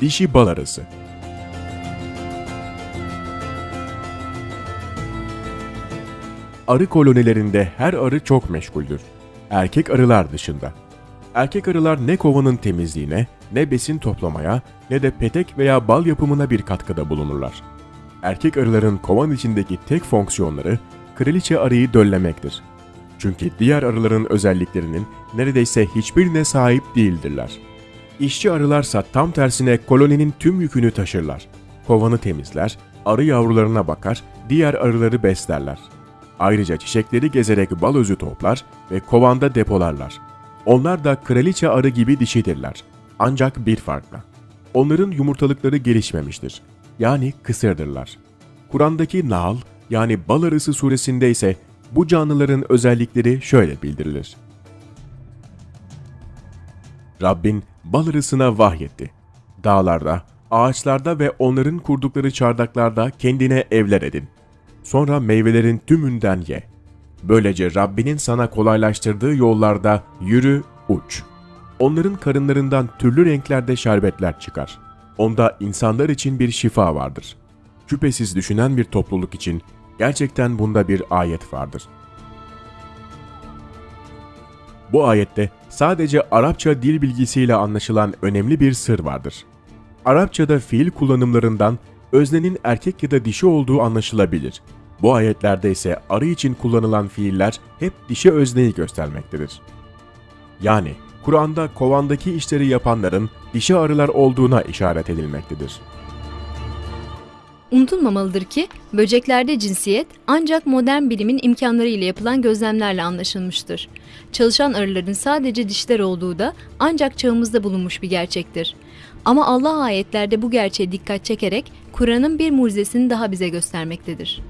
Dişi bal arısı. Arı kolonilerinde her arı çok meşguldür. Erkek arılar dışında. Erkek arılar ne kovanın temizliğine, ne besin toplamaya, ne de petek veya bal yapımına bir katkıda bulunurlar. Erkek arıların kovan içindeki tek fonksiyonları kraliçe arıyı döllemektir. Çünkü diğer arıların özelliklerinin neredeyse hiçbirine sahip değildirler. İşçi arılarsa tam tersine koloninin tüm yükünü taşırlar. Kovanı temizler, arı yavrularına bakar, diğer arıları beslerler. Ayrıca çiçekleri gezerek bal özü toplar ve kovanda depolarlar. Onlar da kraliçe arı gibi dişidirler. Ancak bir farkla. Onların yumurtalıkları gelişmemiştir. Yani kısırdırlar. Kur'an'daki Nahl yani bal arısı suresinde ise bu canlıların özellikleri şöyle bildirilir. Rabbin bal arısına vahyetti. Dağlarda, ağaçlarda ve onların kurdukları çardaklarda kendine evler edin. Sonra meyvelerin tümünden ye. Böylece Rabbinin sana kolaylaştırdığı yollarda yürü, uç. Onların karınlarından türlü renklerde şerbetler çıkar. Onda insanlar için bir şifa vardır. Şüphesiz düşünen bir topluluk için gerçekten bunda bir ayet vardır. Bu ayette sadece Arapça dil bilgisiyle anlaşılan önemli bir sır vardır. Arapçada fiil kullanımlarından öznenin erkek ya da dişi olduğu anlaşılabilir. Bu ayetlerde ise arı için kullanılan fiiller hep dişi özneyi göstermektedir. Yani Kur'an'da kovandaki işleri yapanların dişi arılar olduğuna işaret edilmektedir. Unutulmamalıdır ki böceklerde cinsiyet ancak modern bilimin imkanları ile yapılan gözlemlerle anlaşılmıştır. Çalışan arıların sadece dişler olduğu da ancak çağımızda bulunmuş bir gerçektir. Ama Allah ayetlerde bu gerçeğe dikkat çekerek Kur'an'ın bir mucizesini daha bize göstermektedir.